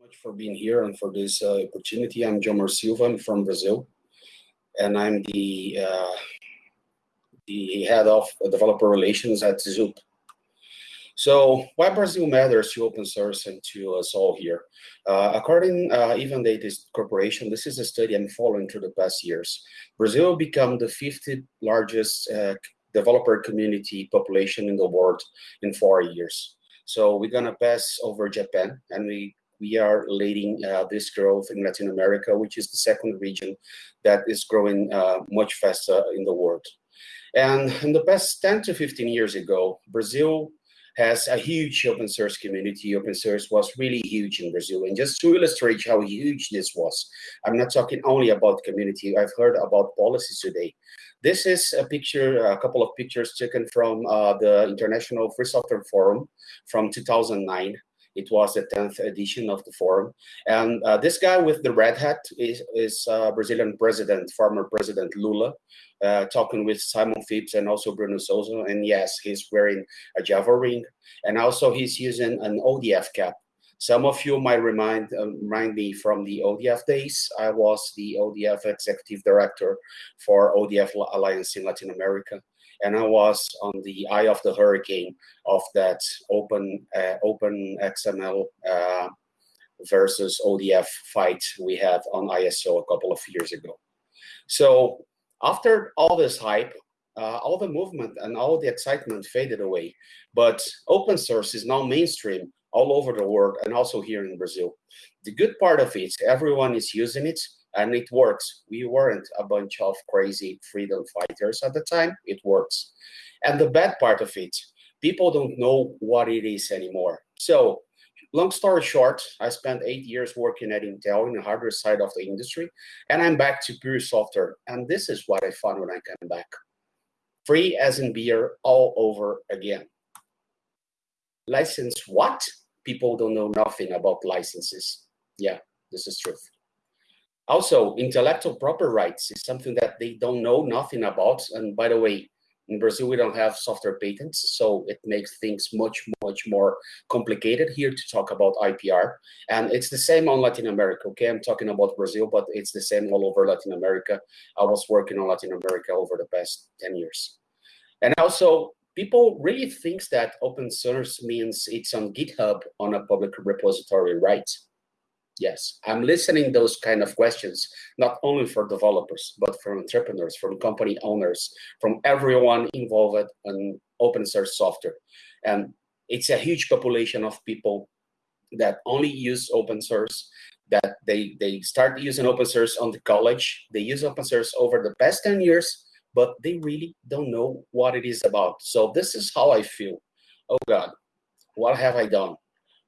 much for being here and for this uh, opportunity. I'm Jomar Silva I'm from Brazil, and I'm the uh, the head of developer relations at Zoop. So why Brazil matters to open source and to us all here? Uh, according uh, Evans Data Corporation, this is a study I'm following through the past years. Brazil become the 50th largest uh, developer community population in the world in four years. So we're gonna pass over Japan, and we we are leading uh, this growth in Latin America, which is the second region that is growing uh, much faster in the world. And in the past 10 to 15 years ago, Brazil has a huge open source community. Open source was really huge in Brazil. And just to illustrate how huge this was, I'm not talking only about community. I've heard about policies today. This is a picture, a couple of pictures taken from uh, the International Free Software Forum from 2009. It was the 10th edition of the forum. And uh, this guy with the red hat is, is uh, Brazilian president, former President Lula, uh, talking with Simon Phipps and also Bruno Souza. And yes, he's wearing a Java ring. And also he's using an ODF cap. Some of you might remind, uh, remind me from the ODF days. I was the ODF executive director for ODF Alliance in Latin America and I was on the eye of the hurricane of that open uh, open XML uh, versus ODF fight we had on ISO a couple of years ago. So after all this hype, uh, all the movement and all the excitement faded away. But open source is now mainstream all over the world and also here in Brazil. The good part of it, everyone is using it and it works. We weren't a bunch of crazy freedom fighters at the time. It works. And the bad part of it, people don't know what it is anymore. So long story short, I spent eight years working at Intel in the hardware side of the industry, and I'm back to pure software. And this is what I found when I came back. Free as in beer all over again. License what? People don't know nothing about licenses. Yeah, this is truth. Also, intellectual property rights is something that they don't know nothing about. And by the way, in Brazil, we don't have software patents, so it makes things much, much more complicated here to talk about IPR. And it's the same on Latin America, okay? I'm talking about Brazil, but it's the same all over Latin America. I was working on Latin America over the past 10 years. And also, people really thinks that open source means it's on GitHub on a public repository, right? Yes, I'm listening those kind of questions, not only for developers, but from entrepreneurs, from company owners, from everyone involved in open source software. And it's a huge population of people that only use open source, that they, they start using open source on the college. They use open source over the past 10 years, but they really don't know what it is about. So this is how I feel. Oh God, what have I done?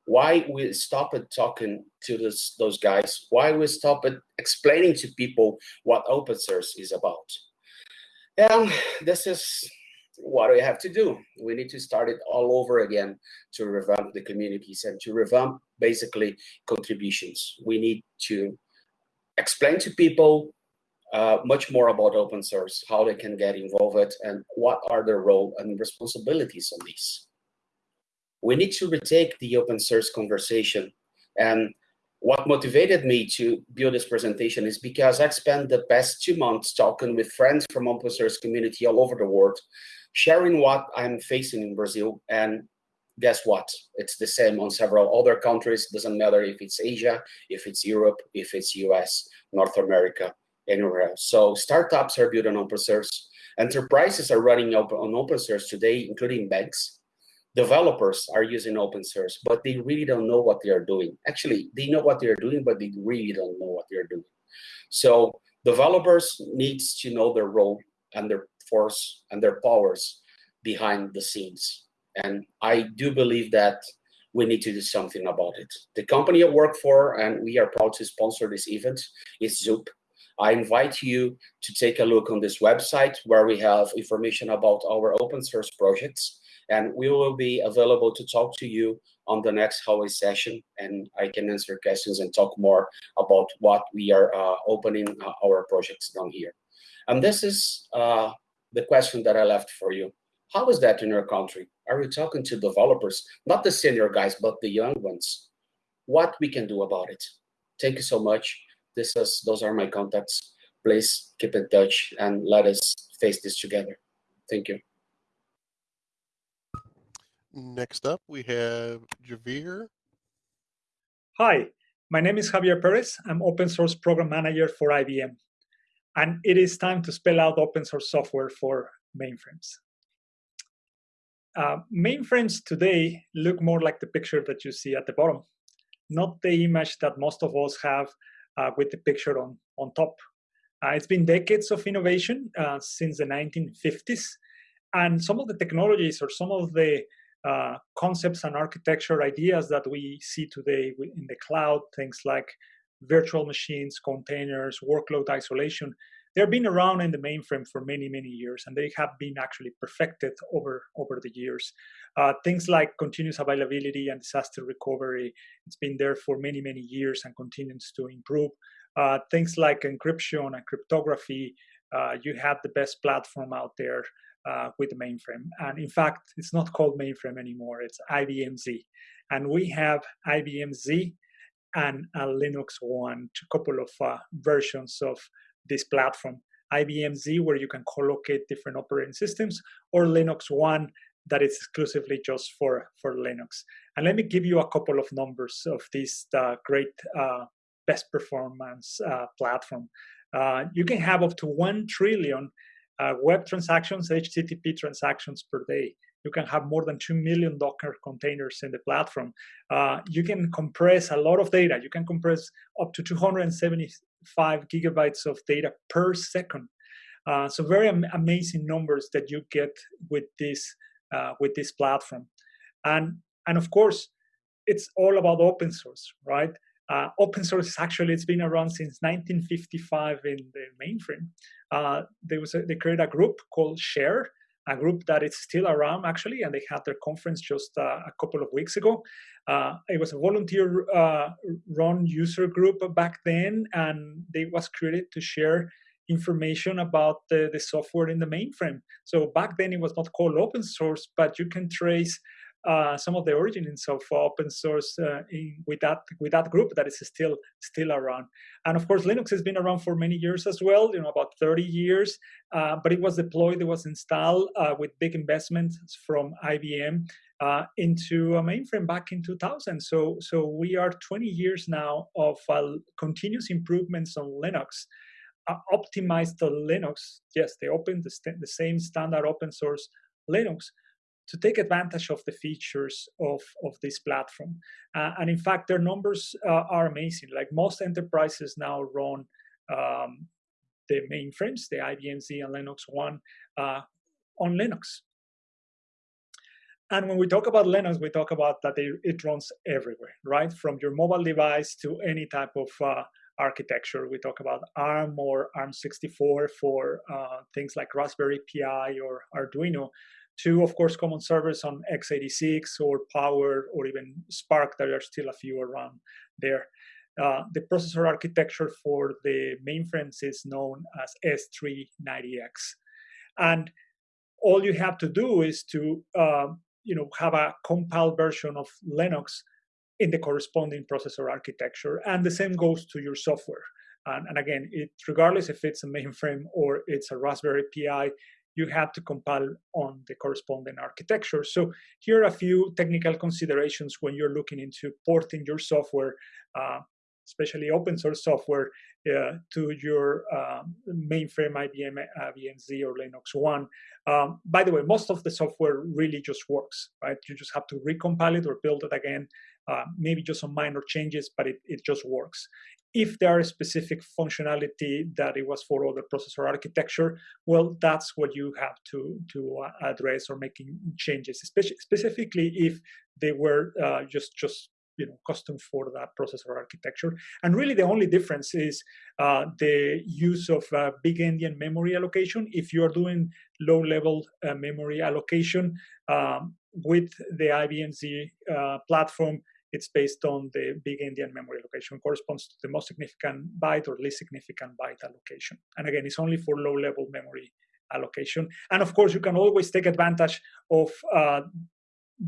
Why we stop at talking to this, those guys, why we stop at explaining to people what open source is about. And this is what we have to do. We need to start it all over again to revamp the communities and to revamp basically contributions. We need to explain to people uh, much more about open source, how they can get involved and what are their role and responsibilities on this we need to retake the open source conversation. And what motivated me to build this presentation is because I spent the past two months talking with friends from open source community all over the world, sharing what I'm facing in Brazil. And guess what? It's the same on several other countries. Doesn't matter if it's Asia, if it's Europe, if it's US, North America, anywhere else. So startups are building open source. Enterprises are running on open source today, including banks developers are using open source, but they really don't know what they are doing. Actually, they know what they're doing, but they really don't know what they're doing. So developers needs to know their role and their force and their powers behind the scenes. And I do believe that we need to do something about it. The company I work for, and we are proud to sponsor this event, is Zoop. I invite you to take a look on this website where we have information about our open source projects and we will be available to talk to you on the next hallway session and I can answer questions and talk more about what we are uh, opening uh, our projects down here. And this is uh, the question that I left for you. How is that in your country? Are you talking to developers, not the senior guys, but the young ones? what we can do about it. Thank you so much. This is, those are my contacts. Please keep in touch and let us face this together. Thank you. Next up, we have Javier. Hi, my name is Javier Perez. I'm open source program manager for IBM. And it is time to spell out open source software for mainframes. Uh, mainframes today look more like the picture that you see at the bottom, not the image that most of us have uh, with the picture on, on top. Uh, it's been decades of innovation uh, since the 1950s, and some of the technologies or some of the uh, concepts and architecture ideas that we see today in the cloud, things like virtual machines, containers, workload isolation, they've been around in the mainframe for many, many years, and they have been actually perfected over, over the years. Uh, things like continuous availability and disaster recovery, it's been there for many, many years and continues to improve. Uh, things like encryption and cryptography, uh, you have the best platform out there uh, with the mainframe. And in fact, it's not called mainframe anymore, it's IBM Z. And we have IBM Z and a Linux One, a couple of uh, versions of this platform. IBM Z, where you can co-locate different operating systems, or Linux One, that is exclusively just for, for Linux. And let me give you a couple of numbers of this uh, great uh, best performance uh, platform. Uh, you can have up to 1 trillion uh, web transactions, HTTP transactions per day. You can have more than 2 million Docker containers in the platform. Uh, you can compress a lot of data. You can compress up to 275 gigabytes of data per second. Uh, so very am amazing numbers that you get with this uh, with this platform, and and of course, it's all about open source, right? Uh, open source actually it's been around since 1955 in the mainframe. Uh, there was a, they created a group called Share, a group that is still around actually, and they had their conference just uh, a couple of weeks ago. Uh, it was a volunteer-run uh, user group back then, and they was created to share information about the, the software in the mainframe. So back then it was not called open source, but you can trace uh, some of the origins of open source uh, in, with that with that group that is still still around. And of course, Linux has been around for many years as well. You know, about 30 years. Uh, but it was deployed, it was installed uh, with big investments from IBM uh, into a mainframe back in 2000. So so we are 20 years now of continuous improvements on Linux. optimized the Linux, yes, they opened the, the same standard open source Linux, to take advantage of the features of, of this platform. Uh, and in fact, their numbers uh, are amazing. Like most enterprises now run um, the mainframes, the IBM Z and Linux One, uh, on Linux. And when we talk about Linux, we talk about that it, it runs everywhere, right? From your mobile device to any type of uh, architecture. We talk about ARM or ARM64 for uh, things like Raspberry Pi or Arduino to, of course, common servers on x86 or Power or even SPARC. There are still a few around there. Uh, the processor architecture for the mainframes is known as S390X. And all you have to do is to uh, you know, have a compiled version of Linux in the corresponding processor architecture. And the same goes to your software. And, and again, it, regardless if it's a mainframe or it's a Raspberry Pi, you have to compile on the corresponding architecture. So here are a few technical considerations when you're looking into porting your software, uh, especially open source software, uh, to your um, mainframe IBM, IBM Z or Linux One. Um, by the way, most of the software really just works, right? You just have to recompile it or build it again, uh, maybe just some minor changes, but it, it just works if there are specific functionality that it was for other processor architecture, well, that's what you have to, to uh, address or making changes, especially, specifically if they were uh, just, just you know, custom for that processor architecture. And really the only difference is uh, the use of uh, big endian memory allocation. If you're doing low-level uh, memory allocation um, with the IBM Z uh, platform, it's based on the big endian memory allocation, corresponds to the most significant byte or least significant byte allocation. And again, it's only for low-level memory allocation. And of course, you can always take advantage of uh,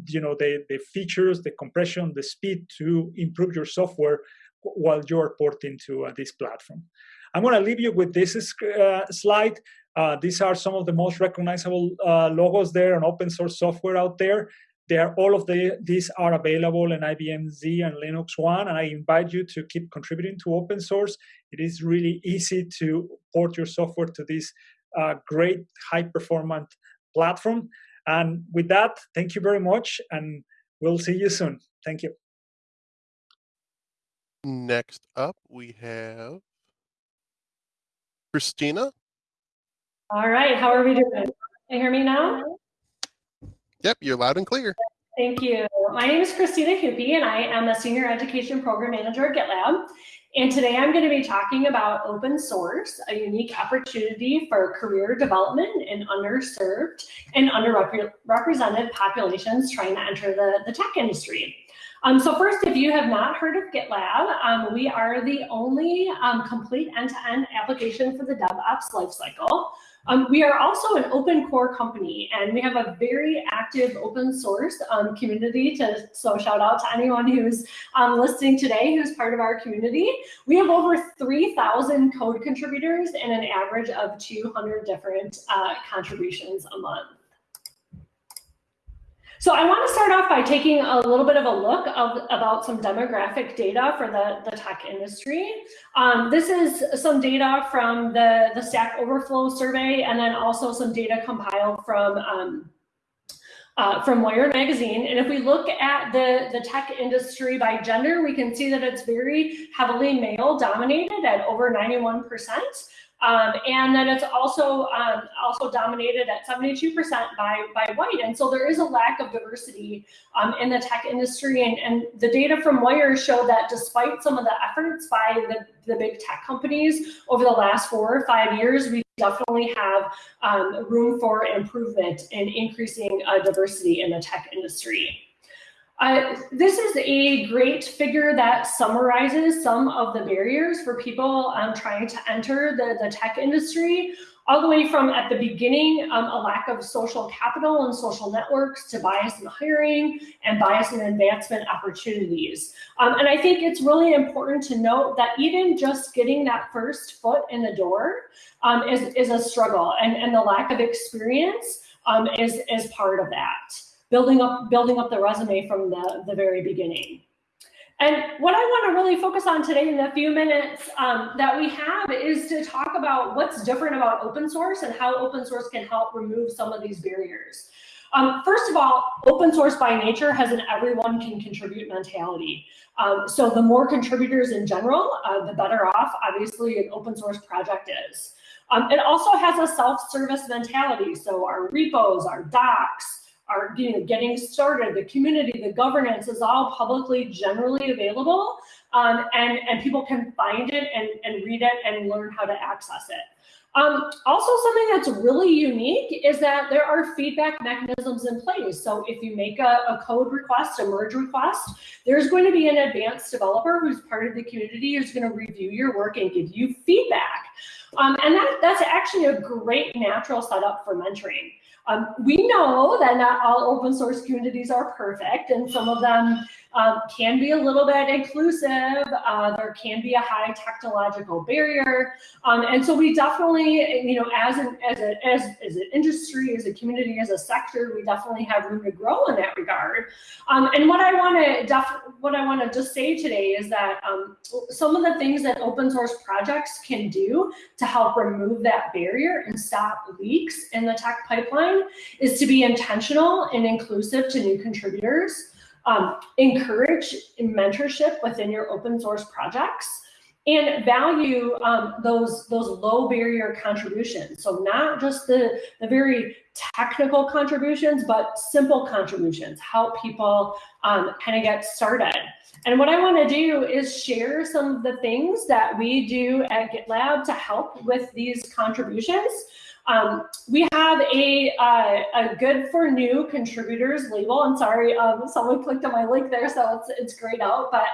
you know the, the features, the compression, the speed to improve your software while you're porting to uh, this platform. I'm going to leave you with this uh, slide. Uh, these are some of the most recognizable uh, logos there on open source software out there. They are, all of the, these are available in IBM Z and Linux One, and I invite you to keep contributing to open source. It is really easy to port your software to this uh, great high performant platform. And with that, thank you very much, and we'll see you soon. Thank you. Next up, we have Christina. All right, how are we doing? Can you hear me now? Yep, you're loud and clear. Thank you. My name is Christina Hupy, and I am a Senior Education Program Manager at GitLab. And today I'm going to be talking about open source, a unique opportunity for career development in underserved and underrepresented populations trying to enter the, the tech industry. Um, so first, if you have not heard of GitLab, um, we are the only um, complete end-to-end -end application for the DevOps lifecycle. Um, we are also an open core company and we have a very active open source um, community to, so shout out to anyone who's um, listening today who's part of our community. We have over 3,000 code contributors and an average of 200 different uh, contributions a month. So I want to start off by taking a little bit of a look of, about some demographic data for the, the tech industry. Um, this is some data from the, the Stack Overflow survey and then also some data compiled from um, uh, from Wired Magazine. And if we look at the, the tech industry by gender, we can see that it's very heavily male dominated at over 91%. Um, and then it's also um, also dominated at 72% by, by white. And so there is a lack of diversity um, in the tech industry. And, and the data from Wire show that despite some of the efforts by the, the big tech companies over the last four or five years, we definitely have um, room for improvement in increasing uh, diversity in the tech industry. This is a great figure that summarizes some of the barriers for people um, trying to enter the, the tech industry, all the way from at the beginning, um, a lack of social capital and social networks to bias in hiring and bias in advancement opportunities. Um, and I think it's really important to note that even just getting that first foot in the door um, is, is a struggle and, and the lack of experience um, is, is part of that building up building up the resume from the, the very beginning. And what I want to really focus on today in the few minutes um, that we have is to talk about what's different about open source and how open source can help remove some of these barriers. Um, first of all, open source by nature has an everyone can contribute mentality. Um, so the more contributors in general, uh, the better off, obviously, an open source project is. Um, it also has a self-service mentality. So our repos, our docs, are you know, getting started, the community, the governance is all publicly generally available um, and, and people can find it and, and read it and learn how to access it. Um, also, something that's really unique is that there are feedback mechanisms in place. So if you make a, a, code request, a merge request, there's going to be an advanced developer who's part of the community who's going to review your work and give you feedback. Um, and that, that's actually a great natural setup for mentoring. Um, we know that not all open source communities are perfect and some of them um, can be a little bit inclusive. Uh, there can be a high technological barrier. Um, and so we definitely, you know, as an, as, a, as, as an industry, as a community, as a sector, we definitely have room to grow in that regard. Um, and what I want to def what I want to just say today is that um, some of the things that open source projects can do to help remove that barrier and stop leaks in the tech pipeline is to be intentional and inclusive to new contributors. Um, encourage mentorship within your open source projects and value um, those those low barrier contributions. So not just the, the very technical contributions, but simple contributions, help people um, kind of get started. And what I want to do is share some of the things that we do at GitLab to help with these contributions. Um, we have a, uh, a good for new contributors label. I'm sorry, um, someone clicked on my link there, so it's, it's grayed out. But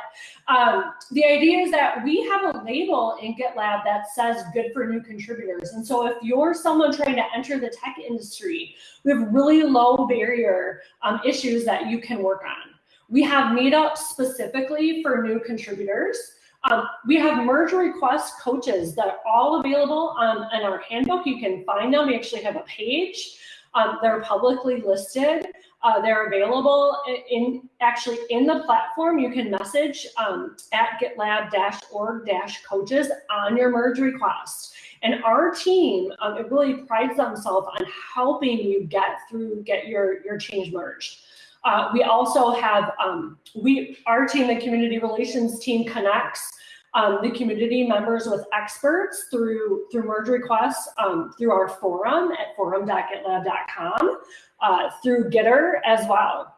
um, the idea is that we have a label in GitLab that says good for new contributors. And so if you're someone trying to enter the tech industry, we have really low barrier um, issues that you can work on. We have meetups specifically for new contributors. Um, we have merge request coaches that are all available um, in our handbook. You can find them. We actually have a page. Um, they're publicly listed. Uh, they're available in, actually in the platform. You can message um, at gitlab-org-coaches on your merge request. And our team, um, it really prides themselves on helping you get through, get your, your change merged. Uh, we also have, um, we, our team, the community relations team connects um, the community members with experts through, through merge requests, um, through our forum at forum.gitlab.com, uh, through Gitter as well.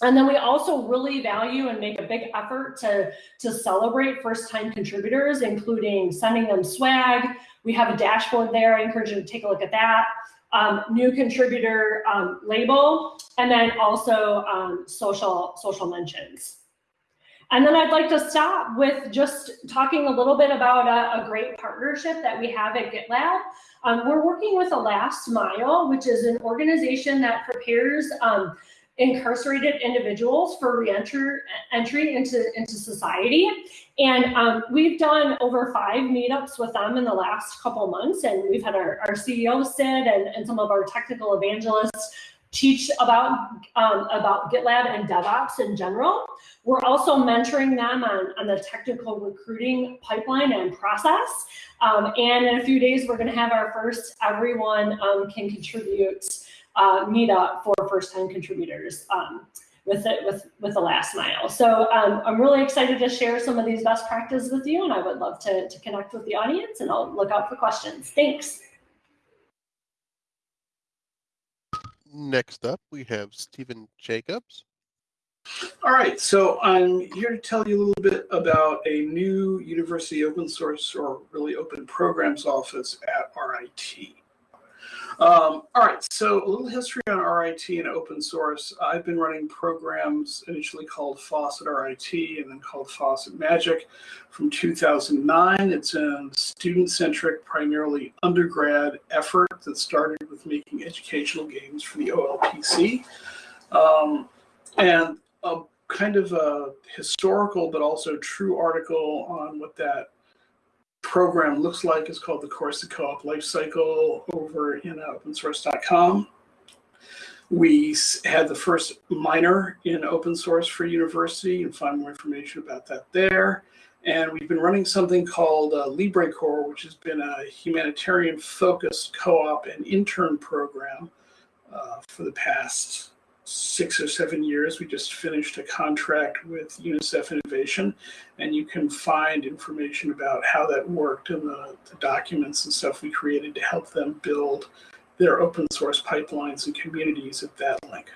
And then we also really value and make a big effort to, to celebrate first-time contributors, including sending them swag. We have a dashboard there. I encourage you to take a look at that um, new contributor um, label, and then also um, social, social mentions. And then I'd like to stop with just talking a little bit about a, a great partnership that we have at GitLab. Um, we're working with the Last Mile, which is an organization that prepares um, incarcerated individuals for reentry entry into, into society. And um, we've done over five meetups with them in the last couple months. And we've had our, our CEO Sid and, and some of our technical evangelists teach about, um, about GitLab and DevOps in general. We're also mentoring them on, on the technical recruiting pipeline and process. Um, and in a few days, we're gonna have our first everyone um, can contribute uh, meetup for first-time contributors um, with it with with the last mile. So um, I'm really excited to share some of these best practices with you, and I would love to, to connect with the audience, and I'll look out for questions. Thanks. Next up, we have Stephen Jacobs. All right, so I'm here to tell you a little bit about a new university open source or really open programs office at RIT. Um, all right, so a little history on RIT and open source. I've been running programs initially called FOSS@RIT and then called FOSS@MAGIC from 2009. It's a student-centric, primarily undergrad effort that started with making educational games for the OLPC. Um, and a kind of a historical but also true article on what that program looks like is called the Course of Co-op Lifecycle over in opensource.com. We had the first minor in open source for university. Can find more information about that there. And we've been running something called uh, LibreCorps, which has been a humanitarian focused co-op and intern program uh, for the past six or seven years. We just finished a contract with UNICEF Innovation, and you can find information about how that worked in the, the, documents and stuff we created to help them build their open source pipelines and communities at that link.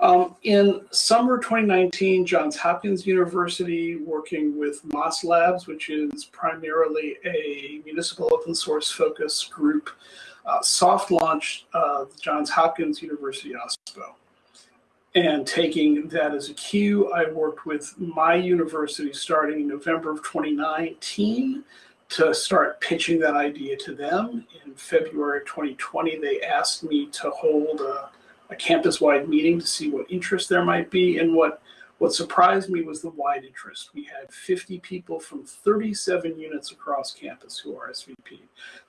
Um, in summer 2019, Johns Hopkins University, working with Moss Labs, which is primarily a municipal open source focus group, soft launched uh, Johns Hopkins University OSPO. And taking that as a cue, I worked with my university starting in November of 2019 to start pitching that idea to them. In February of 2020, they asked me to hold a, a campus-wide meeting to see what interest there might be and what what surprised me was the wide interest. We had 50 people from 37 units across campus who are SVP.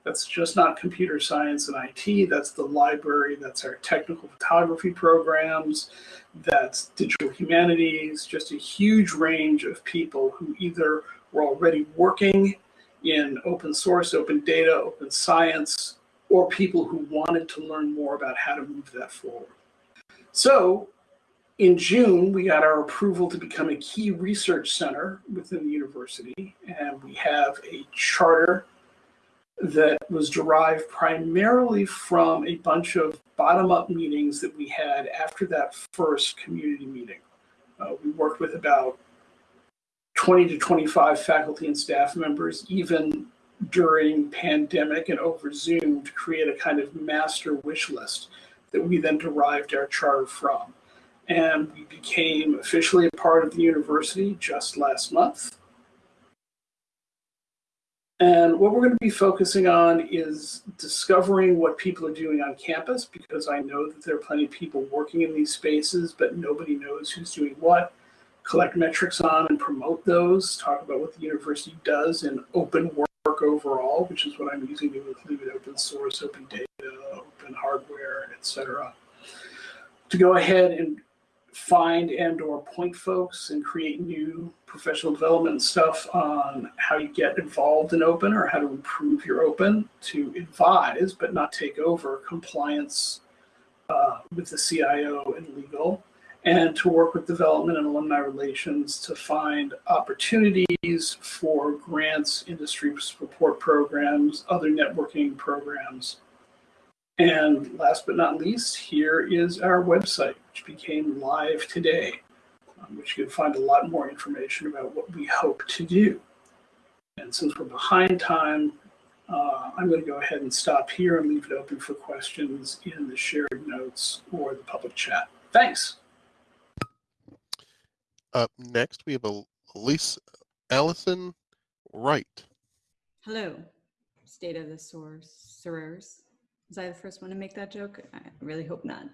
That's just not computer science and IT, that's the library, that's our technical photography programs, that's digital humanities, just a huge range of people who either were already working in open source, open data, open science, or people who wanted to learn more about how to move that forward. So in June, we got our approval to become a key research center within the university, and we have a charter that was derived primarily from a bunch of bottom-up meetings that we had after that first community meeting. Uh, we worked with about 20 to 25 faculty and staff members, even during pandemic and over Zoom to create a kind of master wish list that we then derived our charter from. And we became officially a part of the university just last month. And what we're going to be focusing on is discovering what people are doing on campus because I know that there are plenty of people working in these spaces, but nobody knows who's doing what. Collect metrics on and promote those, talk about what the university does in open work overall, which is what I'm using to include open source, open data, open hardware, etc. To go ahead and find and or point folks and create new professional development stuff on how you get involved in open or how to improve your open to advise but not take over compliance uh, with the CIO and legal and to work with development and alumni relations to find opportunities for grants, industry support programs, other networking programs. And last but not least, here is our website, which became live today, um, which you can find a lot more information about what we hope to do. And since we're behind time, uh, I'm going to go ahead and stop here and leave it open for questions in the shared notes or the public chat. Thanks. Up next, we have Elise Allison Wright. Hello, state of the source, sorors. Was I the first one to make that joke? I really hope not.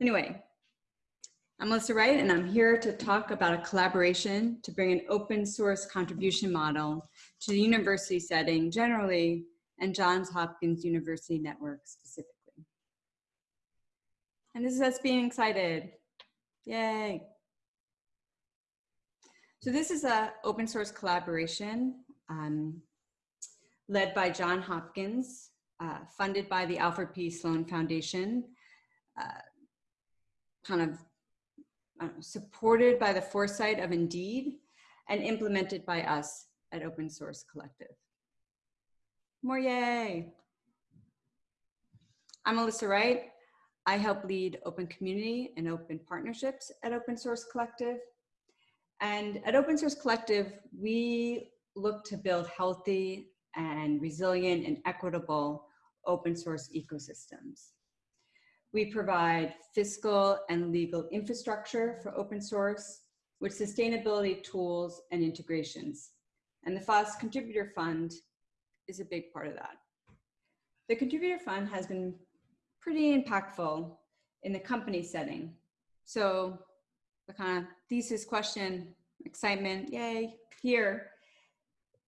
Anyway, I'm Alyssa Wright, and I'm here to talk about a collaboration to bring an open source contribution model to the university setting generally and Johns Hopkins University Network specifically. And this is us being excited. Yay. So this is a open source collaboration um, led by John Hopkins, uh, funded by the Alfred P. Sloan Foundation, uh, kind of uh, supported by the foresight of Indeed, and implemented by us at Open Source Collective. More yay! I'm Alyssa Wright. I help lead open community and open partnerships at Open Source Collective. And at Open Source Collective, we look to build healthy and resilient and equitable open source ecosystems. We provide fiscal and legal infrastructure for open source with sustainability tools and integrations. And the FOSS Contributor Fund is a big part of that. The Contributor Fund has been pretty impactful in the company setting. So the kind of thesis question, excitement, yay, here,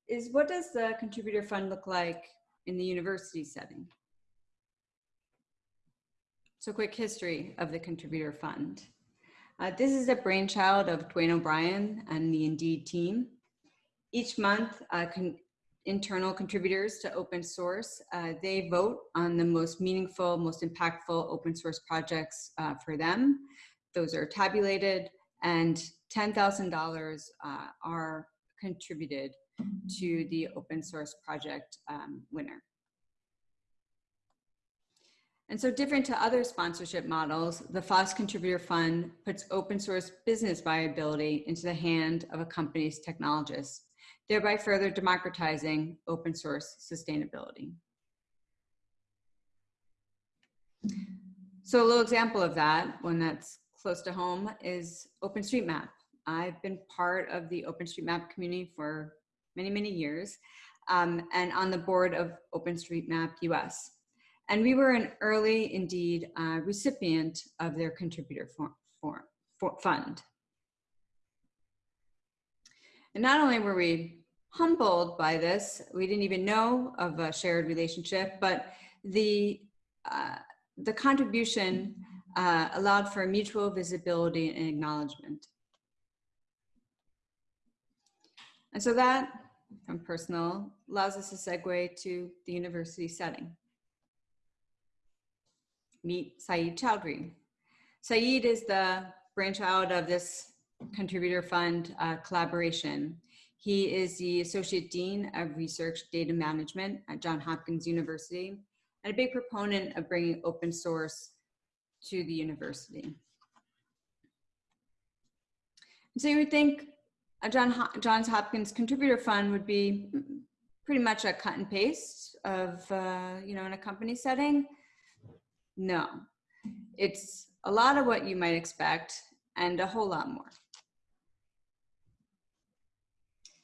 is what does the contributor fund look like in the university setting? So quick history of the contributor fund. Uh, this is a brainchild of Duane O'Brien and the Indeed team. Each month, uh, con internal contributors to open source, uh, they vote on the most meaningful, most impactful open source projects uh, for them those are tabulated and $10,000 uh, are contributed to the open source project um, winner. And so different to other sponsorship models, the FOSS Contributor Fund puts open source business viability into the hand of a company's technologists, thereby further democratizing open source sustainability. So a little example of that, one that's close to home is OpenStreetMap. I've been part of the OpenStreetMap community for many, many years um, and on the board of OpenStreetMap US. And we were an early, Indeed, uh, recipient of their contributor for, fund. And not only were we humbled by this, we didn't even know of a shared relationship, but the, uh, the contribution uh, allowed for mutual visibility and acknowledgement. And so that, from personal, allows us to segue to the university setting. Meet Sayeed Choudhury. Sayeed is the brainchild of this contributor fund uh, collaboration. He is the Associate Dean of Research Data Management at Johns Hopkins University and a big proponent of bringing open source to the university. So you would think a John Johns Hopkins Contributor Fund would be pretty much a cut and paste of, uh, you know, in a company setting? No, it's a lot of what you might expect and a whole lot more.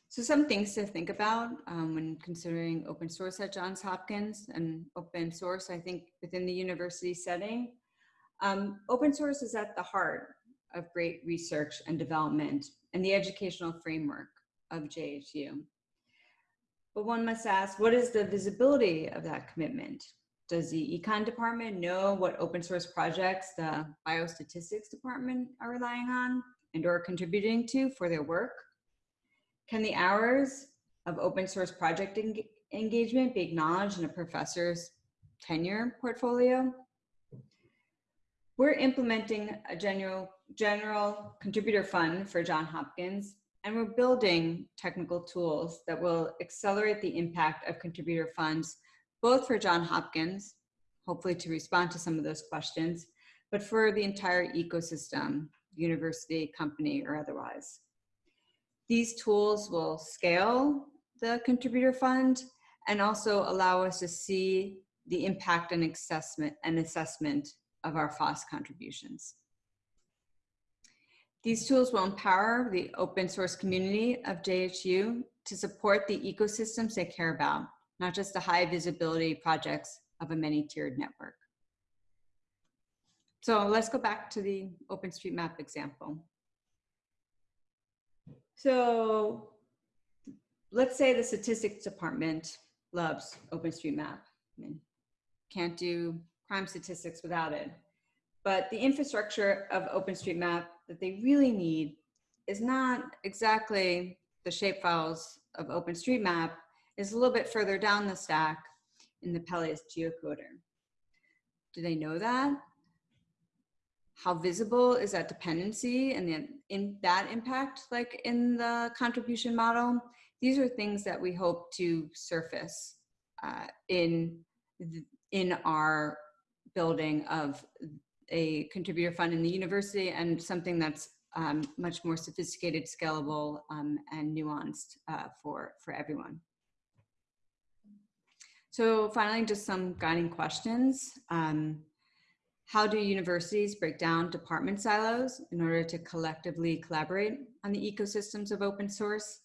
So some things to think about um, when considering open source at Johns Hopkins and open source, I think within the university setting. Um, open source is at the heart of great research and development and the educational framework of JHU. But one must ask, what is the visibility of that commitment? Does the econ department know what open source projects the biostatistics department are relying on and or contributing to for their work? Can the hours of open source project en engagement be acknowledged in a professor's tenure portfolio? We're implementing a general, general contributor fund for John Hopkins, and we're building technical tools that will accelerate the impact of contributor funds, both for John Hopkins, hopefully to respond to some of those questions, but for the entire ecosystem, university, company, or otherwise. These tools will scale the contributor fund and also allow us to see the impact and assessment and assessment of our FOSS contributions. These tools will empower the open source community of JHU to support the ecosystems they care about, not just the high visibility projects of a many tiered network. So let's go back to the OpenStreetMap example. So let's say the statistics department loves OpenStreetMap. I mean, can't do crime statistics without it. But the infrastructure of OpenStreetMap that they really need is not exactly the shapefiles of OpenStreetMap, is a little bit further down the stack in the Pelias geocoder. Do they know that? how visible is that dependency and then in that impact like in the contribution model these are things that we hope to surface uh, in in our building of a contributor fund in the university and something that's um, much more sophisticated scalable um, and nuanced uh, for for everyone so finally just some guiding questions um, how do universities break down department silos in order to collectively collaborate on the ecosystems of open source?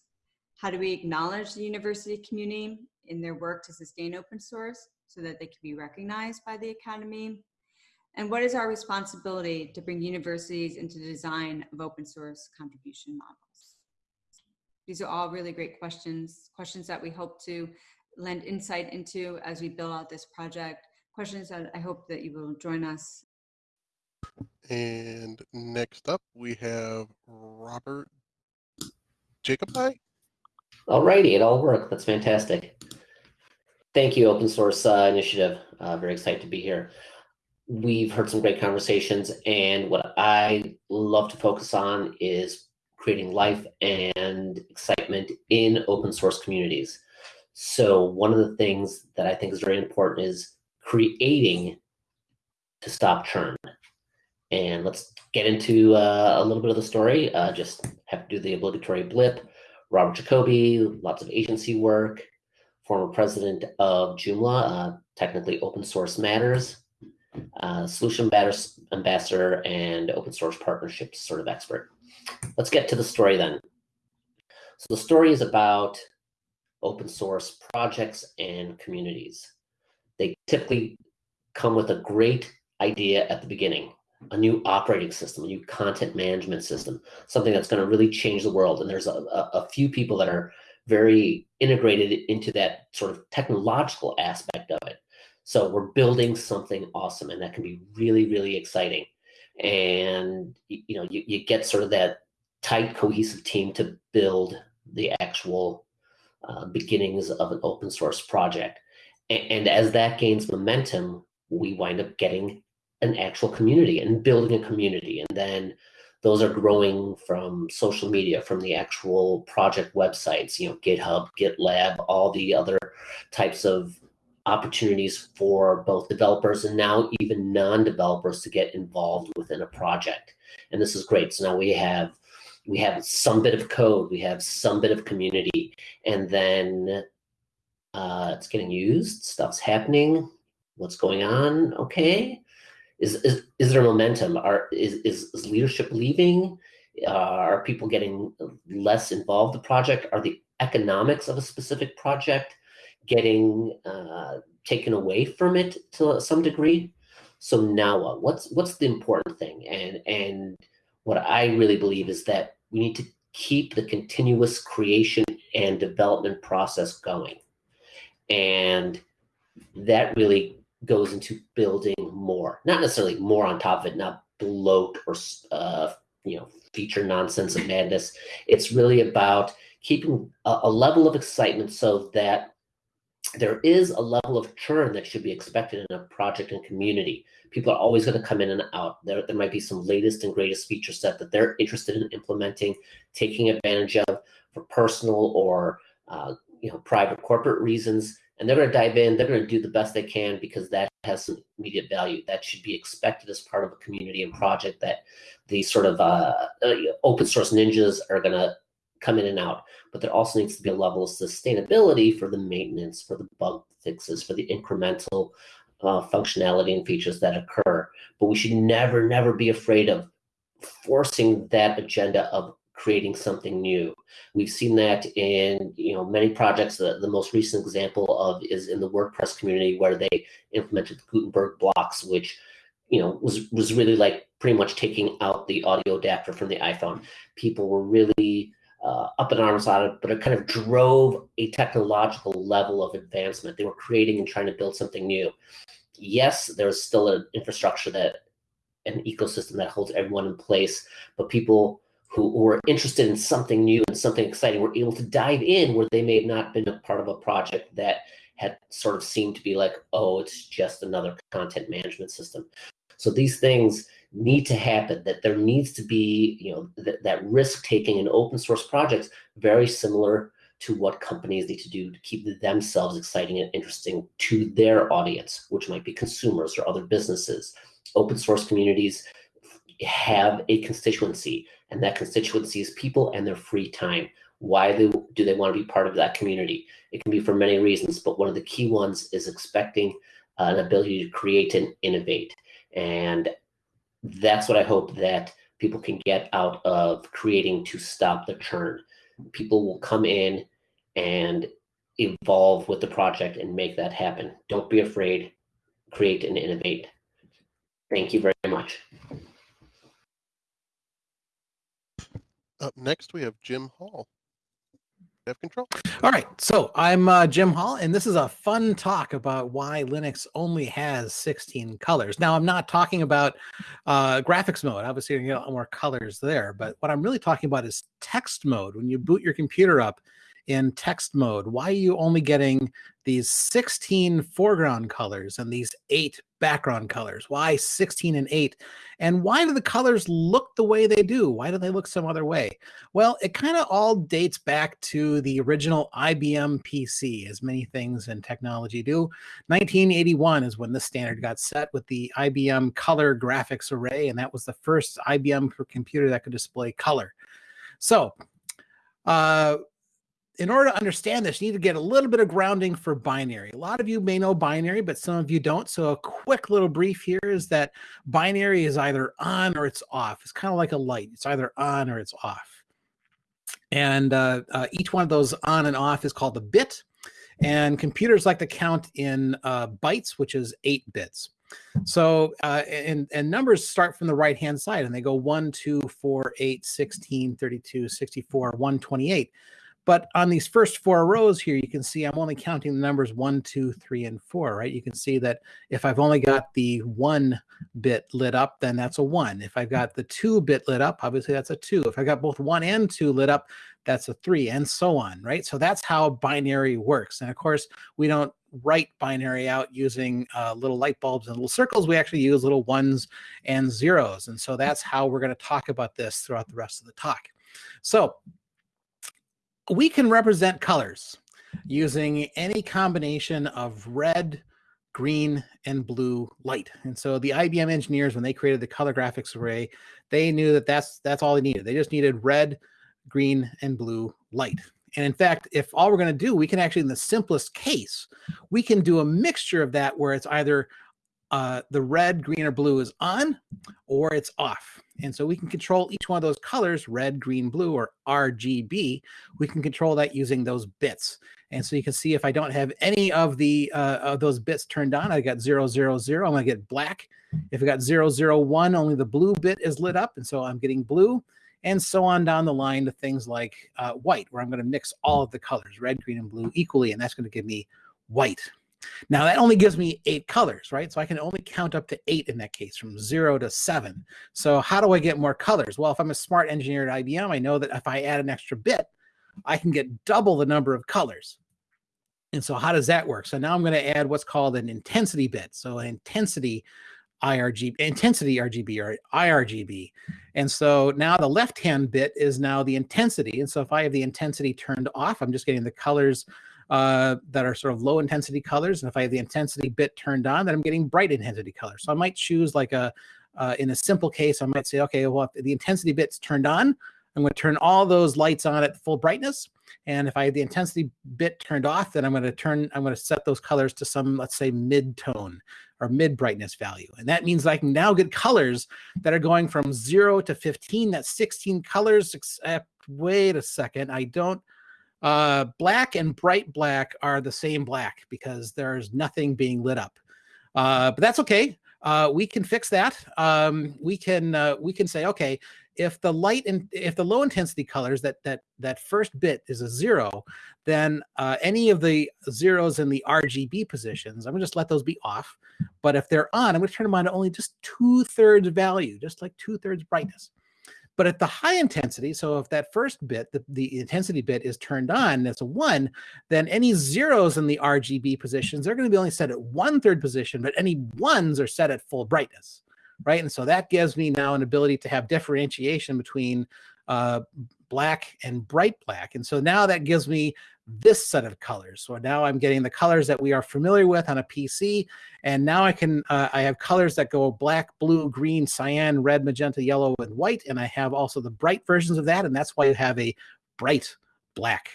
How do we acknowledge the university community in their work to sustain open source so that they can be recognized by the academy? And what is our responsibility to bring universities into the design of open source contribution models? These are all really great questions, questions that we hope to lend insight into as we build out this project questions. I, I hope that you will join us. And next up, we have Robert Jacobi. Alrighty, it all worked. That's fantastic. Thank you, Open Source uh, Initiative. Uh, very excited to be here. We've heard some great conversations, and what I love to focus on is creating life and excitement in open source communities. So one of the things that I think is very important is creating to stop churn. And let's get into uh, a little bit of the story. Uh, just have to do the obligatory blip. Robert Jacobi, lots of agency work, former president of Joomla, uh, technically Open Source Matters, uh, Solution Ambassador, and Open Source Partnerships sort of expert. Let's get to the story then. So the story is about open source projects and communities. They typically come with a great idea at the beginning, a new operating system, a new content management system, something that's going to really change the world. And there's a, a, a few people that are very integrated into that sort of technological aspect of it. So we're building something awesome, and that can be really, really exciting. And you know, you, you get sort of that tight, cohesive team to build the actual uh, beginnings of an open source project. And as that gains momentum, we wind up getting an actual community and building a community. And then those are growing from social media, from the actual project websites, you know, GitHub, GitLab, all the other types of opportunities for both developers and now even non-developers to get involved within a project. And this is great. So now we have we have some bit of code, we have some bit of community, and then Uh, it's getting used. Stuff's happening. What's going on? Okay. Is is, is there momentum? Are is, is, is leadership leaving? Uh, are people getting less involved in the project? Are the economics of a specific project getting uh, taken away from it to some degree? So now what? What's what's the important thing? And and what I really believe is that we need to keep the continuous creation and development process going. And that really goes into building more, not necessarily more on top of it, not bloat or uh, you know feature nonsense and madness. It's really about keeping a, a level of excitement so that there is a level of churn that should be expected in a project and community. People are always going to come in and out. There, there might be some latest and greatest feature set that they're interested in implementing, taking advantage of for personal or uh, you know private corporate reasons and they're going to dive in they're going to do the best they can because that has some immediate value that should be expected as part of a community and project that these sort of uh, uh, open source ninjas are going to come in and out but there also needs to be a level of sustainability for the maintenance for the bug fixes for the incremental uh, functionality and features that occur but we should never never be afraid of forcing that agenda of creating something new. We've seen that in you know many projects. The, the most recent example of is in the WordPress community where they implemented Gutenberg blocks, which you know was was really like pretty much taking out the audio adapter from the iPhone. People were really uh, up in arms on it, but it kind of drove a technological level of advancement. They were creating and trying to build something new. Yes, there's still an infrastructure that an ecosystem that holds everyone in place, but people who were interested in something new and something exciting were able to dive in where they may have not been a part of a project that had sort of seemed to be like, oh, it's just another content management system. So these things need to happen, that there needs to be, you know, th that risk taking in open source projects, very similar to what companies need to do to keep themselves exciting and interesting to their audience, which might be consumers or other businesses. Open source communities have a constituency and that constituency is people and their free time. Why do, do they want to be part of that community? It can be for many reasons, but one of the key ones is expecting uh, an ability to create and innovate. And that's what I hope that people can get out of creating to stop the churn. People will come in and evolve with the project and make that happen. Don't be afraid, create and innovate. Thank you very much. Up next, we have Jim Hall. Have control. All right, so I'm uh, Jim Hall, and this is a fun talk about why Linux only has 16 colors. Now, I'm not talking about uh, graphics mode. Obviously, you lot more colors there, but what I'm really talking about is text mode. When you boot your computer up, in text mode? Why are you only getting these 16 foreground colors and these eight background colors? Why 16 and 8? And why do the colors look the way they do? Why do they look some other way? Well, it kind of all dates back to the original IBM PC, as many things in technology do. 1981 is when the standard got set with the IBM Color Graphics Array, and that was the first IBM computer that could display color. So, uh, in order to understand this, you need to get a little bit of grounding for binary. A lot of you may know binary, but some of you don't. So a quick little brief here is that binary is either on or it's off. It's kind of like a light. It's either on or it's off. And uh, uh, each one of those on and off is called a bit. And computers like to count in uh, bytes, which is eight bits. So, uh, and, and numbers start from the right hand side and they go 1, 2, 4, 8, 16, 32, 64, 128. But on these first four rows here, you can see I'm only counting the numbers one, two, three, and four, right? You can see that if I've only got the one bit lit up, then that's a one. If I've got the two bit lit up, obviously that's a two. If I've got both one and two lit up, that's a three, and so on, right? So that's how binary works. And of course, we don't write binary out using uh, little light bulbs and little circles. We actually use little ones and zeros. And so that's how we're going to talk about this throughout the rest of the talk. So we can represent colors using any combination of red, green, and blue light. And so the IBM engineers, when they created the color graphics array, they knew that that's that's all they needed. They just needed red, green, and blue light. And in fact, if all we're going to do, we can actually, in the simplest case, we can do a mixture of that where it's either uh, the red, green, or blue is on or it's off. And so we can control each one of those colors, red, green, blue, or RGB. We can control that using those bits. And so you can see if I don't have any of the uh, of those bits turned on, I got zero, zero, zero, I'm gonna get black. If I got zero, zero, one, only the blue bit is lit up. And so I'm getting blue and so on down the line to things like uh, white, where I'm gonna mix all of the colors, red, green, and blue equally. And that's gonna give me white. Now that only gives me eight colors, right? So I can only count up to eight in that case from zero to seven. So how do I get more colors? Well, if I'm a smart engineer at IBM, I know that if I add an extra bit, I can get double the number of colors. And so how does that work? So now I'm going to add what's called an intensity bit. So an intensity IRGB, intensity RGB or IRGB. And so now the left-hand bit is now the intensity. And so if I have the intensity turned off, I'm just getting the colors uh, that are sort of low intensity colors. And if I have the intensity bit turned on, then I'm getting bright intensity colors. So I might choose like a, uh, in a simple case, I might say, okay, well, the intensity bit's turned on, I'm going to turn all those lights on at full brightness. And if I have the intensity bit turned off, then I'm going to turn, I'm going to set those colors to some, let's say mid tone or mid brightness value. And that means I can now get colors that are going from zero to 15, that's 16 colors, except wait a second, I don't, uh, black and bright black are the same black because there's nothing being lit up. Uh, but that's okay. Uh, we can fix that. Um, we can uh, we can say okay if the light and if the low intensity colors that that that first bit is a zero, then uh, any of the zeros in the RGB positions, I'm gonna just let those be off. But if they're on, I'm gonna turn them on to only just two thirds value, just like two thirds brightness. But at the high intensity, so if that first bit, the, the intensity bit is turned on, that's a one, then any zeros in the RGB positions, they're going to be only set at one third position, but any ones are set at full brightness, right? And so that gives me now an ability to have differentiation between uh, black and bright black. And so now that gives me this set of colors. So now I'm getting the colors that we are familiar with on a PC. And now I can, uh, I have colors that go black, blue, green, cyan, red, magenta, yellow, and white. And I have also the bright versions of that. And that's why you have a bright black.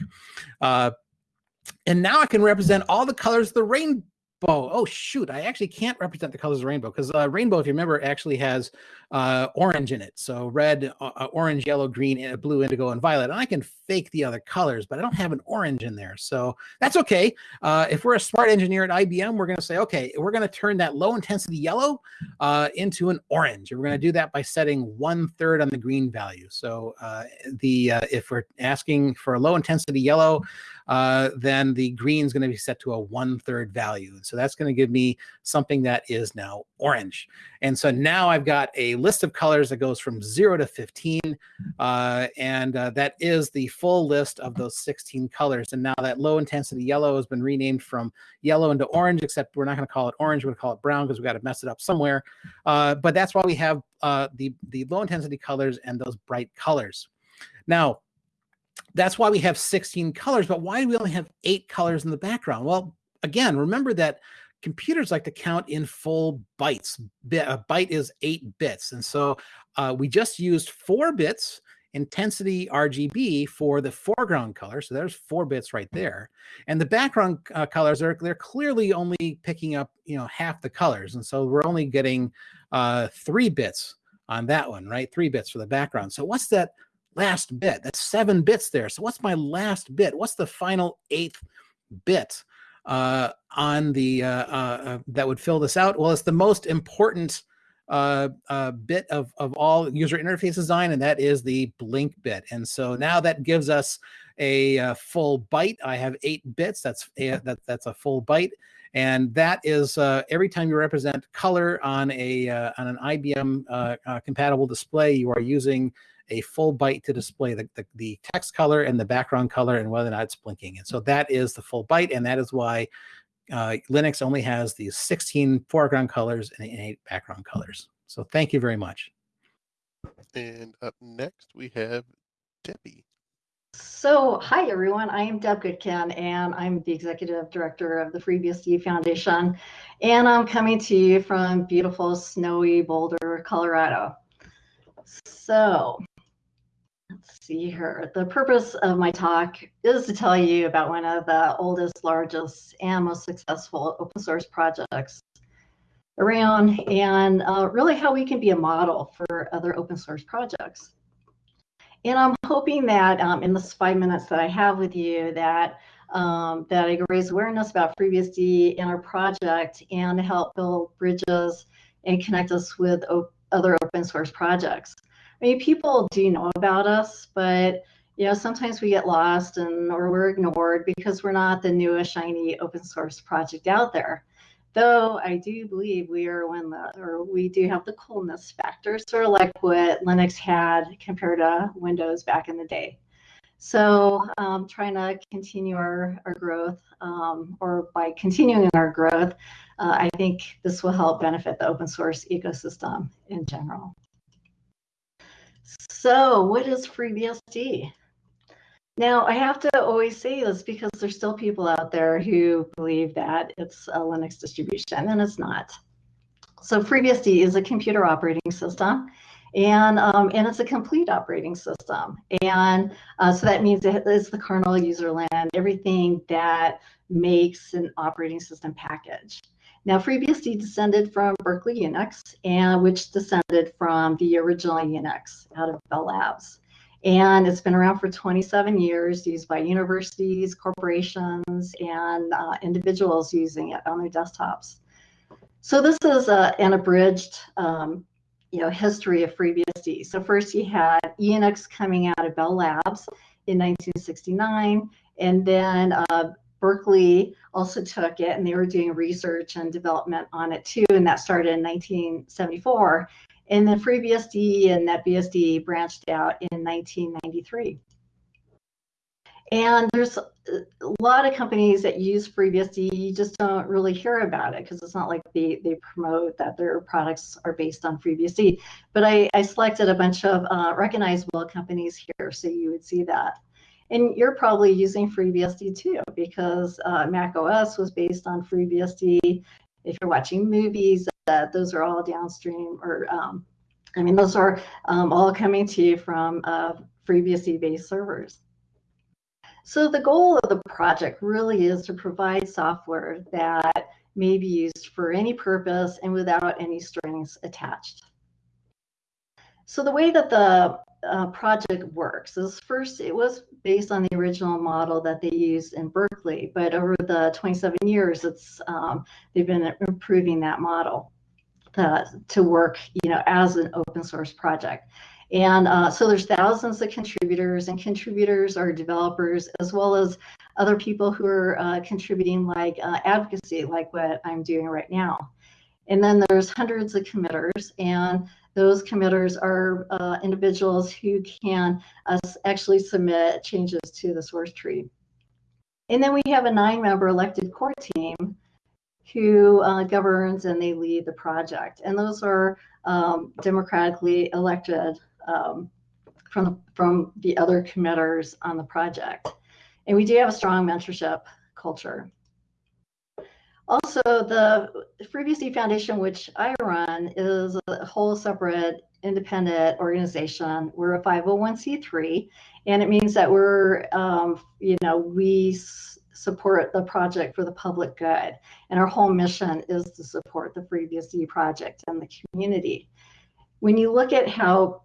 Uh, and now I can represent all the colors of the rainbow Oh, shoot. I actually can't represent the colors of rainbow because uh, rainbow, if you remember, actually has uh, orange in it. So red, uh, uh orange, yellow, green, blue, indigo, and violet. And I can fake the other colors, but I don't have an orange in there. So that's okay. Uh, if we're a smart engineer at IBM, we're going to say, okay, we're going to turn that low intensity yellow uh, into an orange. And we're going to do that by setting one third on the green value. So the if we're asking for a low intensity yellow, then the green is going to be set to a one third value. So that's going to give me something that is now orange. And so now I've got a list of colors that goes from zero to 15. Uh, and uh, that is the full list of those 16 colors. And now that low intensity yellow has been renamed from yellow into orange, except we're not going to call it orange, we're going to call it brown because we got to mess it up somewhere. Uh, but that's why we have uh, the, the low intensity colors and those bright colors. Now, that's why we have 16 colors, but why do we only have eight colors in the background? Well, again, remember that computers like to count in full bytes. A byte is eight bits. And so uh, we just used four bits intensity RGB for the foreground color. So there's four bits right there. And the background uh, colors are they're clearly only picking up, you know, half the colors. And so we're only getting uh, three bits on that one, right? Three bits for the background. So what's that last bit? That's seven bits there. So what's my last bit? What's the final eighth bit? uh, on the uh, uh, uh, that would fill this out? Well, it's the most important uh, uh, bit of, of all user interface design, and that is the blink bit. And so now that gives us a, a full byte. I have eight bits. That's a, that, that's a full byte. And that is every time you represent color on a on an IBM compatible display, you are using a full byte to display the, the, the, text color and the background color and whether or not it's blinking. And so that is the full byte. And that is why uh, Linux only has these 16 foreground colors and eight background colors. So thank you very much. And up next we have Debbie. So, hi everyone. I am Deb Goodkin, and I'm the executive director of the FreeBSD Foundation. And I'm coming to you from beautiful, snowy Boulder, Colorado. So, let's see here. The purpose of my talk is to tell you about one of the oldest, largest, and most successful open source projects around and uh, really how we can be a model for other open source projects. And I'm hoping that um, in this five minutes that I have with you that um, that I raise awareness about FreeBSD and our project and help build bridges and connect us with other open source projects. I mean, people do know about us, but you know, sometimes we get lost and or we're ignored because we're not the newest shiny open source project out there. Though I do believe we are one that, or we do have the coolness factor, sort of like what Linux had compared to Windows back in the day. So um, trying to continue our, our growth, um, or by continuing our growth, uh, I think this will help benefit the open source ecosystem in general. So what is FreeBSD? Now, I have to always say this because there's still people out there who believe that it's a Linux distribution, and it's not. So FreeBSD is a computer operating system, and, um, and it's a complete operating system. And uh, so that means it is the kernel, userland, everything that makes an operating system package. Now, FreeBSD descended from Berkeley Unix, and which descended from the original Unix out of Bell Labs. And it's been around for 27 years, used by universities, corporations, and uh, individuals using it on their desktops. So this is a, an abridged um, you know, history of FreeBSD. So first you had Unix coming out of Bell Labs in 1969, and then uh, Berkeley also took it and they were doing research and development on it too, and that started in 1974. And then FreeBSD and NetBSD branched out in 1993. And there's a lot of companies that use FreeBSD, you just don't really hear about it because it's not like they, they promote that their products are based on FreeBSD. But I, I selected a bunch of uh, recognizable companies here so you would see that. And you're probably using FreeBSD too because uh, Mac OS was based on FreeBSD. If you're watching movies, that those are all downstream or um, I mean, those are um, all coming to you from uh, FreeBSD-based servers. So the goal of the project really is to provide software that may be used for any purpose and without any strings attached. So the way that the uh, project works is first, it was based on the original model that they used in Berkeley, but over the 27 years, it's um, they've been improving that model uh, to work, you know, as an open source project. And uh, so there's thousands of contributors, and contributors are developers as well as other people who are uh, contributing, like uh, advocacy, like what I'm doing right now. And then there's hundreds of committers, and those committers are uh, individuals who can uh, actually submit changes to the source tree. And then we have a nine-member elected core team who uh, governs and they lead the project. And those are um, democratically elected um, from, from the other committers on the project. And we do have a strong mentorship culture. Also, the FreeBSD Foundation, which I run, is a whole separate independent organization. We're a 501c3, and it means that we're, um, you know, we support the project for the public good. And our whole mission is to support the FreeBSD project and the community. When you look at how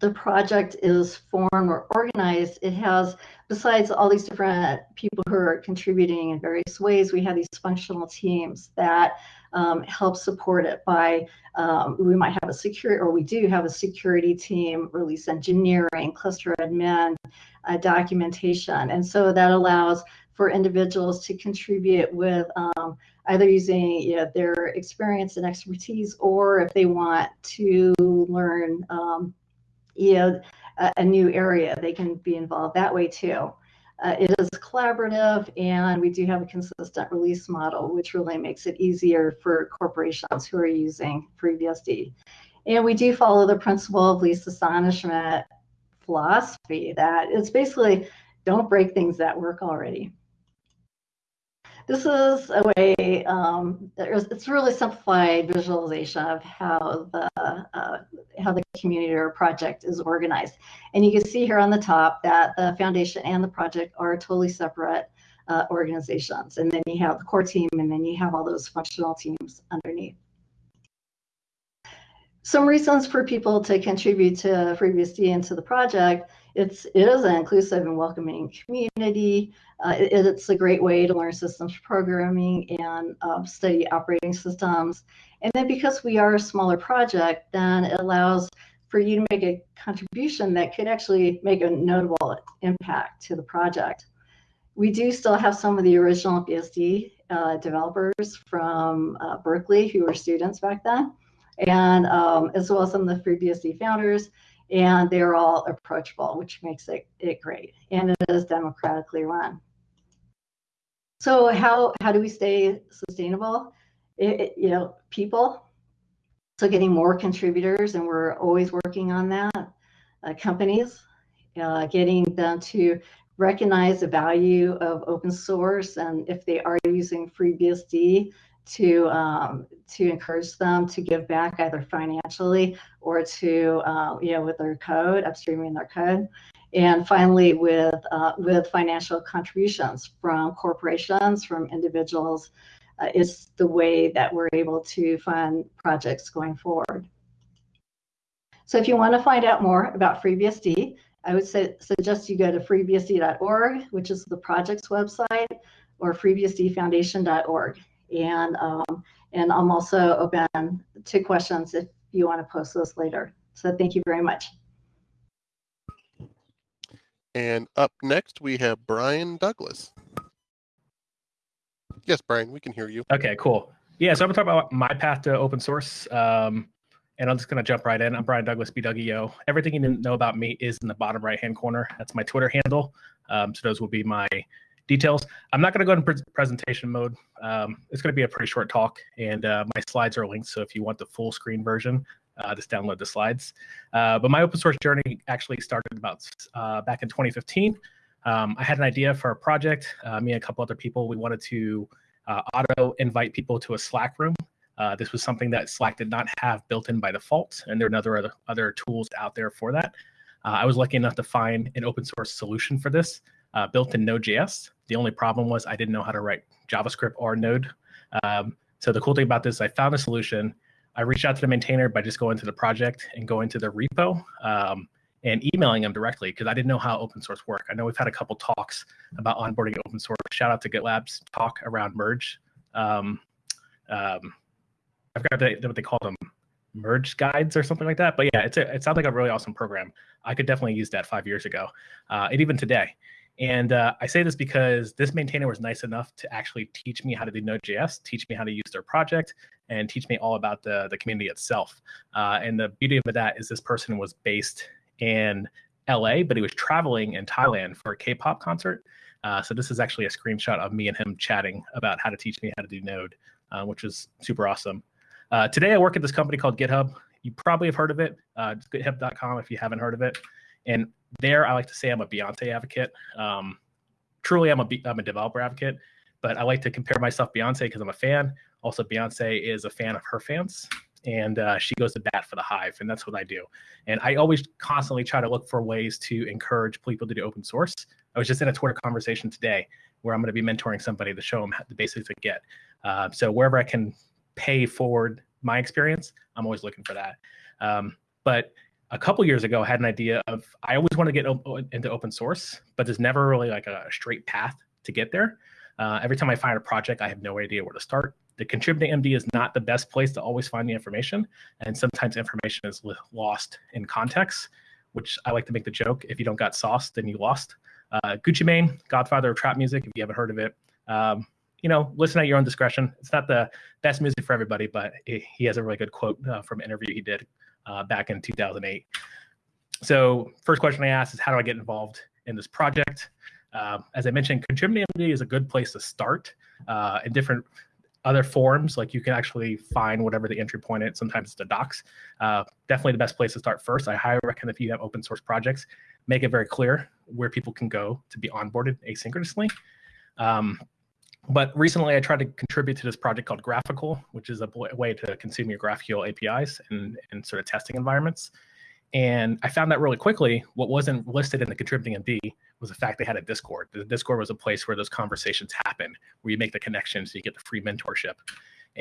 the project is formed or organized, it has, besides all these different people who are contributing in various ways, we have these functional teams that um, help support it by, um, we might have a security, or we do have a security team, release engineering, cluster admin, uh, documentation. And so that allows for individuals to contribute with um, either using you know, their experience and expertise, or if they want to learn um, you know, a, a, new area, they can be involved that way too. Uh, it is collaborative and we do have a consistent release model, which really makes it easier for corporations who are using FreeBSD. And we do follow the principle of least astonishment philosophy that it's basically don't break things that work already. This is a way, um, it's really simplified visualization of how the, uh, how the community or project is organized. And you can see here on the top that the foundation and the project are totally separate uh, organizations. And then you have the core team, and then you have all those functional teams underneath. Some reasons for people to contribute to FreeBSD and to the project it's it is an inclusive and welcoming community. Uh, it, it's a great way to learn systems programming and uh, study operating systems. And then because we are a smaller project, then it allows for you to make a contribution that could actually make a notable impact to the project. We do still have some of the original BSD uh, developers from uh, Berkeley who were students back then, and um, as well as some of the FreeBSD founders and they're all approachable, which makes it, it great. And it is democratically run. So how, how do we stay sustainable? It, it, you know, people, so getting more contributors, and we're always working on that. Uh, companies, uh, getting them to recognize the value of open source, and if they are using FreeBSD, to um, to encourage them to give back either financially or to uh, you know with their code upstreaming their code. And finally with uh, with financial contributions from corporations from individuals uh, is the way that we're able to fund projects going forward. So if you want to find out more about FreeBSD I would say, suggest you go to freebsd.org which is the project's website or freebsdfoundation.org and um, and I'm also open to questions if you want to post those later. So thank you very much. And up next, we have Brian Douglas. Yes, Brian, we can hear you. Okay, cool. Yeah, so I'm going to talk about my path to open source. Um, and I'm just going to jump right in. I'm Brian Douglas, BWO. Everything you didn't know about me is in the bottom right hand corner. That's my Twitter handle. Um, so those will be my details. I'm not going to go into pre presentation mode. Um, it's going to be a pretty short talk, and uh, my slides are linked. So if you want the full screen version, uh, just download the slides. Uh, but my open source journey actually started about uh, back in 2015. Um, I had an idea for a project. Uh, me and a couple other people, we wanted to uh, auto invite people to a Slack room. this was something that Slack did not have built in by default, and there are other other tools out there for that. I was lucky enough to find an open source solution for this uh, built in Node.js. The only problem was I didn't know how to write JavaScript or Node. Um, so the cool thing about this, I found a solution. I reached out to the maintainer by just going to the project and going to the repo um, and emailing them directly because I didn't know how open source worked. I know we've had a couple talks about onboarding open source. Shout out to GitLab's talk around merge. Um, um, I what they call them, merge guides or something like that. But yeah, it's a, it sounds like a really awesome program. I could definitely use that five years ago, uh, and even today. And uh, I say this because this maintainer was nice enough to actually teach me how to do Node.js, teach me how to use their project, and teach me all about the, the community itself. Uh, and the beauty of that is this person was based in LA, but he was traveling in Thailand for a K-pop concert. Uh, so this is actually a screenshot of me and him chatting about how to teach me how to do Node, uh, which is super awesome. Uh, today I work at this company called GitHub. You probably have heard of it, uh, github.com if you haven't heard of it. And there, I like to say I'm a Beyonce advocate. Um, truly, I'm a I'm a developer advocate, but I like to compare myself Beyonce because I'm a fan. Also, Beyonce is a fan of her fans, and uh, she goes to bat for the Hive, and that's what I do. And I always constantly try to look for ways to encourage people to do open source. I was just in a Twitter conversation today where I'm going to be mentoring somebody to show them the basics of Git. Uh, so wherever I can pay forward my experience, I'm always looking for that. Um, but a couple years ago had an idea of I always want to get op- into open source, but there's never really like a straight path to get there. Uh, every time I find a project, I have no idea where to start. The contributing MD is not the best place to always find the information, and sometimes information is lost in context. Which I like to make the joke: if you don't got sauce, then you lost. Uh, Gucci Mane, Godfather of trap music. If you haven't heard of it, um, you know, listen at your own discretion. It's not the best music for everybody, but he has a really good quote uh, from an interview he did uh, back in 2008. So first question I asked is how do I get involved in this project? Uh, as I mentioned, Contributing is a good place to start uh, in different other forms. Like you can actually find whatever the entry point is. Sometimes it's the docs. Uh, definitely the best place to start first. I highly recommend if you have open source projects, make it very clear where people can go to be onboarded asynchronously. Um, but recently I tried to contribute to this project called GraphiQL, which is a way to consume your GraphQL APIs and, and sort of testing environments. And I found that really quickly. What wasn't listed in the contributing MD was the fact they had a Discord. The Discord was a place where those conversations happen, where you make the connections, you get the free mentorship.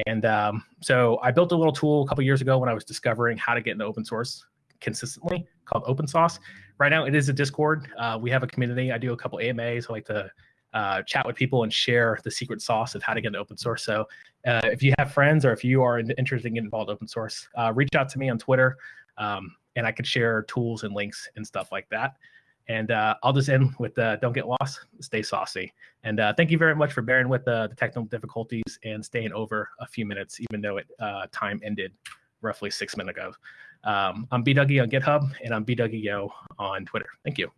And um, so I built a little tool a couple years ago when I was discovering how to get into open source consistently called OpenSauce. Right now, it is a Discord. Uh, we have a community. I do a couple AMAs. I like to uh, chat with people and share the secret sauce of how to get into open source. So uh, if you have friends or if you are interested in getting involved in open source, uh, reach out to me on Twitter um, and I could share tools and links and stuff like that. And uh, I'll just end with uh, don't get lost, stay saucy. And uh, thank you very much for bearing with the, technical difficulties and staying over a few minutes, even though it time ended roughly six minutes ago. Um, I'm B Dougie on GitHub and I'm B Dougie Yo on Twitter. Thank you.